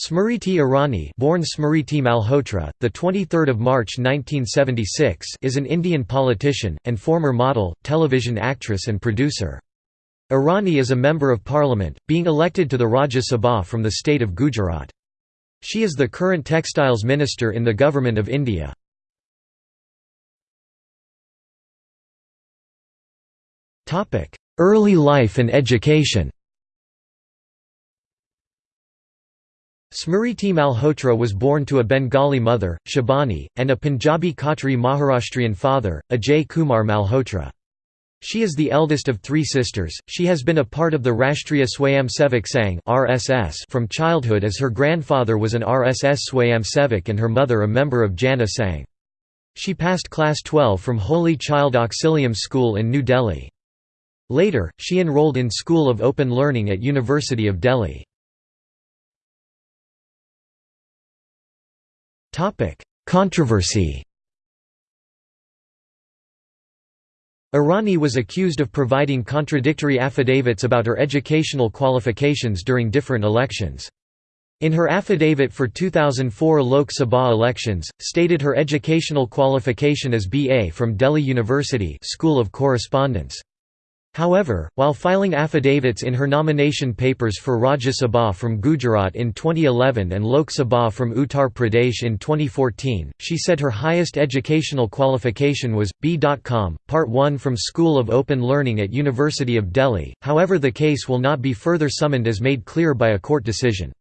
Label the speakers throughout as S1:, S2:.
S1: Smriti Irani, born Smriti Malhotra, the 23rd of March 1976, is an Indian politician and former model, television actress and producer. Irani is a member of parliament, being elected to the Rajya Sabha from the state of Gujarat. She is the current textiles minister in the government of India. Early life and education. Smriti Malhotra was born to a Bengali mother, Shibani, and a Punjabi Khatri Maharashtrian father, Ajay Kumar Malhotra. She is the eldest of three sisters. She has been a part of the Rashtriya Swayamsevak Sangh (RSS) from childhood as her grandfather was an RSS Swayamsevak and her mother a member of Jana Sangh. She passed class 12 from Holy Child Auxilium School in New Delhi. Later, she enrolled in School of Open Learning at University of Delhi. Controversy Irani was accused of providing contradictory affidavits about her educational qualifications during different elections. In her affidavit for 2004 Lok Sabha elections, stated her educational qualification as BA from Delhi University School of Correspondence. However, while filing affidavits in her nomination papers for Rajya Sabha from Gujarat in 2011 and Lok Sabha from Uttar Pradesh in 2014, she said her highest educational qualification was B.Com, Part 1 from School of Open Learning at University of Delhi. However, the case will not be further summoned as made clear by a court decision.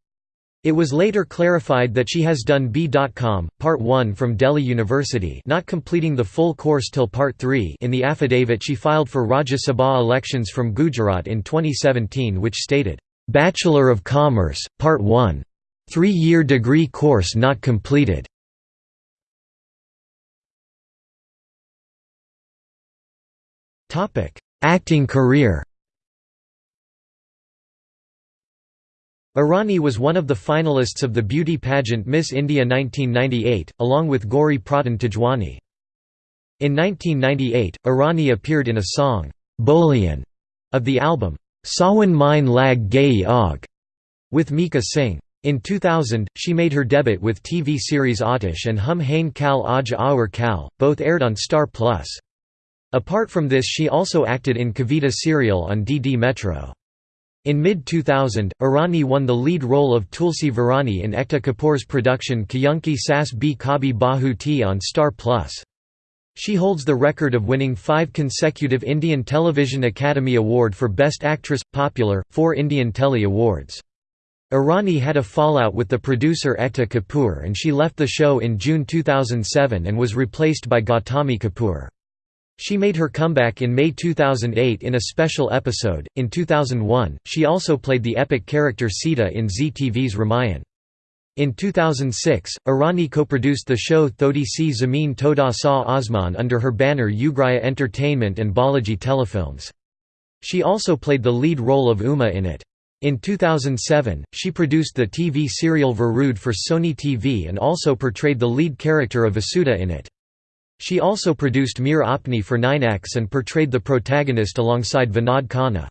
S1: It was later clarified that she has done B.Com, Part 1 from Delhi University not completing the full course till Part 3 in the affidavit she filed for Rajya Sabha elections from Gujarat in 2017 which stated, "'Bachelor of Commerce, Part 1. Three-year degree course not completed' Acting career Irani was one of the finalists of the beauty pageant Miss India 1998, along with Gauri Pradhan Tejwani. In 1998, Irani appeared in a song, Boliyan, of the album, Sawan Mein Lag Gayi Aag, with Mika Singh. In 2000, she made her debut with TV series Aatish and Hum Hain Kal Aj Aur Kal, both aired on Star Plus. Apart from this she also acted in Kavita serial on DD Metro. In mid-2000, Irani won the lead role of Tulsi Virani in Ekta Kapoor's production Kyunki Sas Bhi Kabhi Bahu Thi on Star Plus. She holds the record of winning five consecutive Indian Television Academy Award for Best Actress – Popular, four Indian Telly Awards. Irani had a fallout with the producer Ekta Kapoor and she left the show in June 2007 and was replaced by Gautami Kapoor. She made her comeback in May 2008 in a special episode. In 2001, she also played the epic character Sita in Zee TV's Ramayan. In 2006, Irani co-produced the show Thodi Si Zameen Thoda Sa Aasmaan under her banner Ugraya Entertainment and Balaji Telefilms. She also played the lead role of Uma in it. In 2007, she produced the TV serial Virrudh for Sony TV and also portrayed the lead character of Vasudha in it. She also produced Mere Apne for 9X and portrayed the protagonist alongside Vinod Khanna.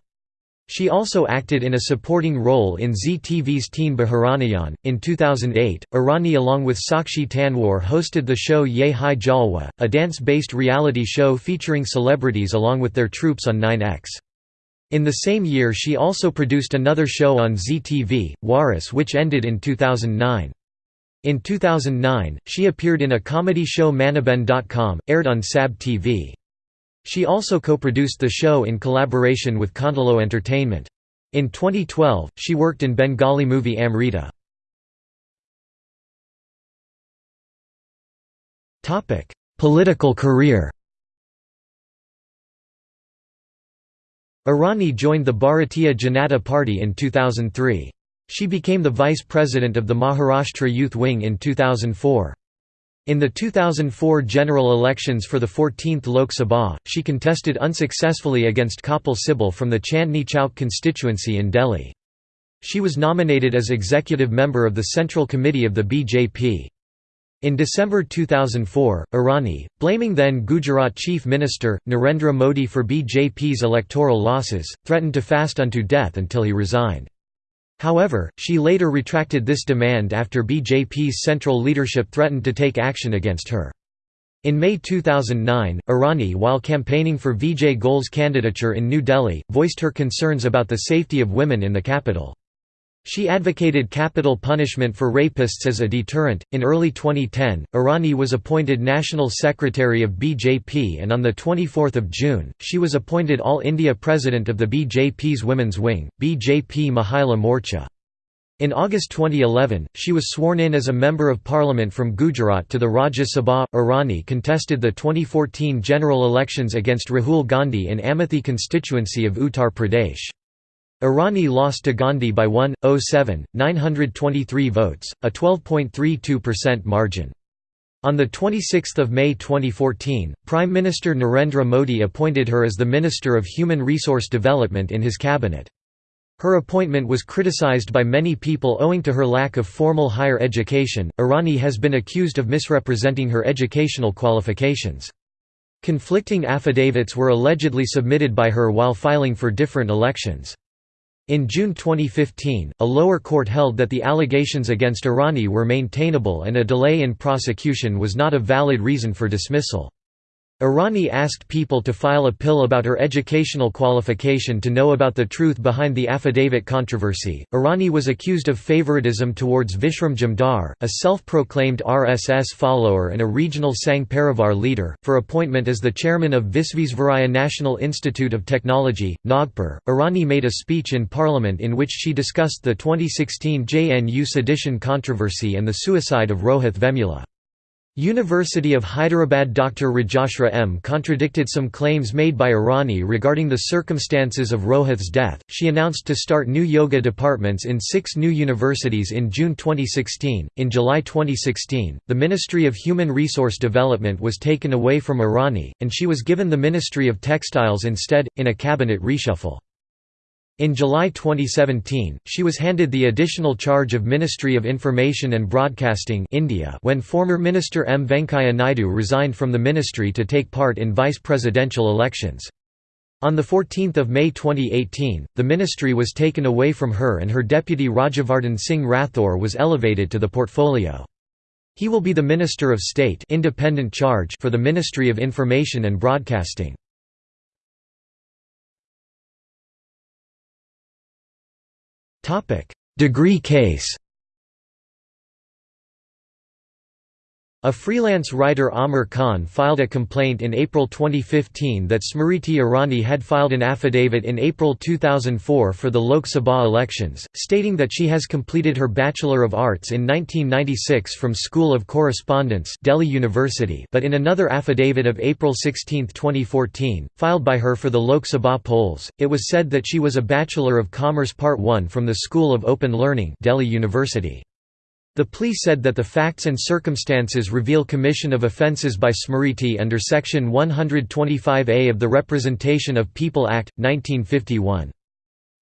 S1: She also acted in a supporting role in ZTV's TV's Teen Bahuraaniyaan. In 2008, Irani along with Sakshi Tanwar hosted the show Ye Hai Jalwa, a dance based reality show featuring celebrities along with their troops on 9X. In the same year, she also produced another show on ZTV, Waris, which ended in 2009. In 2009, she appeared in a comedy show Maniben.com, aired on SAB TV. She also co-produced the show in collaboration with Contiloe Entertainment. In 2012, she worked in Bengali movie Amrita. Political career Irani joined the Bharatiya Janata Party in 2003. She became the vice president of the Maharashtra Youth Wing in 2004. In the 2004 general elections for the 14th Lok Sabha, she contested unsuccessfully against Kapil Sibal from the Chandni Chowk constituency in Delhi. She was nominated as executive member of the Central Committee of the BJP. In December 2004, Irani, blaming then Gujarat Chief Minister, Narendra Modi for BJP's electoral losses, threatened to fast unto death until he resigned. However, she later retracted this demand after BJP's central leadership threatened to take action against her. In May 2009, Irani while campaigning for Vijay Goel's candidature in New Delhi, voiced her concerns about the safety of women in the capital. She advocated capital punishment for rapists as a deterrent. In early 2010, Irani was appointed National Secretary of BJP and on the 24th of June, she was appointed All India President of the BJP's women's wing, BJP Mahila Morcha. In August 2011, she was sworn in as a Member of Parliament from Gujarat to the Rajya Sabha. Irani contested the 2014 general elections against Rahul Gandhi in Amethi constituency of Uttar Pradesh. Irani lost to Gandhi by 1.07, 923 votes, a 12.32% margin. On 26 May 2014, Prime Minister Narendra Modi appointed her as the Minister of Human Resource Development in his cabinet. Her appointment was criticized by many people owing to her lack of formal higher education. Irani has been accused of misrepresenting her educational qualifications. Conflicting affidavits were allegedly submitted by her while filing for different elections. In June 2015, a lower court held that the allegations against Irani were maintainable and a delay in prosecution was not a valid reason for dismissal. Irani asked people to file a PIL about her educational qualification to know about the truth behind the affidavit controversy. Irani was accused of favoritism towards Vishram Jamdar, a self proclaimed RSS follower and a regional Sangh Parivar leader, for appointment as the chairman of Visvesvaraya National Institute of Technology, Nagpur. Irani made a speech in parliament in which she discussed the 2016 JNU sedition controversy and the suicide of Rohit Vemula. University of Hyderabad Dr. Rajshree M. contradicted some claims made by Irani regarding the circumstances of Rohith's death. She announced to start new yoga departments in six new universities in June 2016. In July 2016, the Ministry of Human Resource Development was taken away from Irani, and she was given the Ministry of Textiles instead, in a cabinet reshuffle. In July 2017, she was handed the additional charge of Ministry of Information and Broadcasting India when former Minister M. Venkaiah Naidu resigned from the ministry to take part in vice-presidential elections. On 14 May 2018, the ministry was taken away from her and her deputy Rajyavardhan Singh Rathore was elevated to the portfolio. He will be the Minister of State independent charge for the Ministry of Information and Broadcasting. Degree case A freelance writer Ahmer Khan filed a complaint in April 2015 that Smriti Irani had filed an affidavit in April 2004 for the Lok Sabha elections, stating that she has completed her Bachelor of Arts in 1996 from School of Correspondence Delhi University but in another affidavit of April 16, 2014, filed by her for the Lok Sabha polls, it was said that she was a Bachelor of Commerce Part 1 from the School of Open Learning Delhi University. The plea said that the facts and circumstances reveal commission of offences by Smriti under Section 125A of the Representation of People Act, 1951.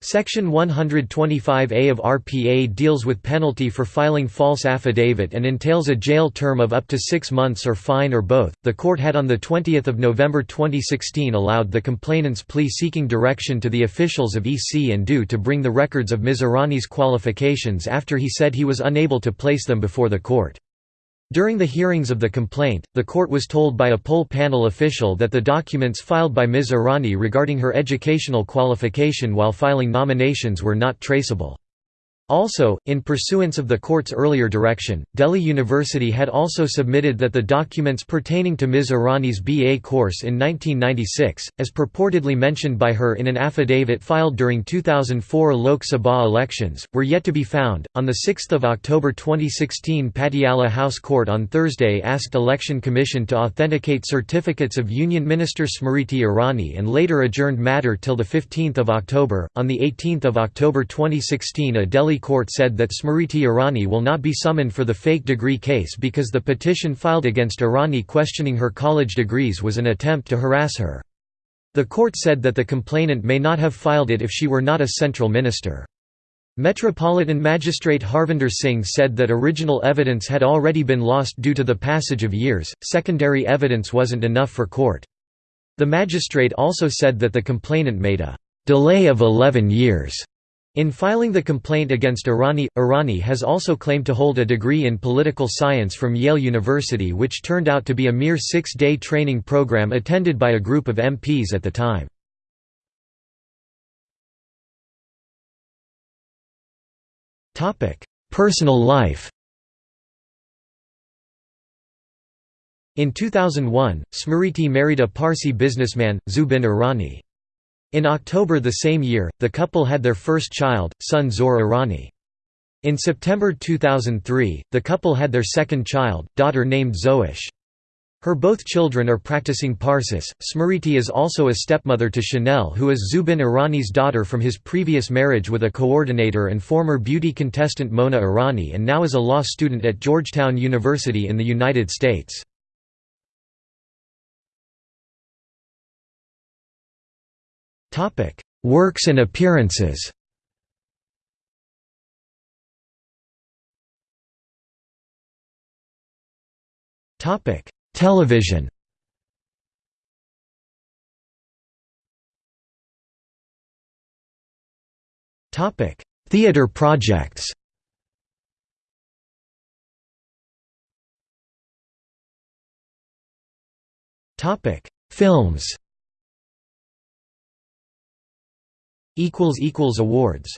S1: Section 125A of RPA deals with penalty for filing false affidavit and entails a jail term of up to six months or fine or both. The court had on 20 November 2016 allowed the complainant's plea seeking direction to the officials of EC and DO to bring the records of Ms Irani's qualifications after he said he was unable to place them before the court. During the hearings of the complaint, the court was told by a poll panel official that the documents filed by Ms. Irani regarding her educational qualification while filing nominations were not traceable. Also, in pursuance of the court's earlier direction, Delhi University had also submitted that the documents pertaining to Ms. Irani's BA course in 1996, as purportedly mentioned by her in an affidavit filed during 2004 Lok Sabha elections, were yet to be found. On 6 October 2016, Patiala House Court on Thursday asked Election Commission to authenticate certificates of Union Minister Smriti Irani and later adjourned matter till 15 October. On 18 October 2016, a Delhi court said that Smriti Irani will not be summoned for the fake degree case because the petition filed against Irani questioning her college degrees was an attempt to harass her. The court said that the complainant may not have filed it if she were not a central minister. Metropolitan Magistrate Harvinder Singh said that original evidence had already been lost due to the passage of years, secondary evidence wasn't enough for court. The magistrate also said that the complainant made a delay of 11 years In filing the complaint against Irani, Irani has also claimed to hold a degree in political science from Yale University which turned out to be a mere six-day training program attended by a group of MPs at the time. Personal life In 2001, Smriti married a Parsi businessman, Zubin Irani. In October the same year, the couple had their first child, son Zohr Irani. In September 2003, the couple had their second child, daughter named Zoish. Her both children are practicing Parsis. Smriti is also a stepmother to Shanelle, who is Zubin Irani's daughter from his previous marriage with a coordinator and former beauty contestant Mona Irani and now is a law student at Georgetown University in the United States. Works and appearances. Television. Theater projects. Films Awards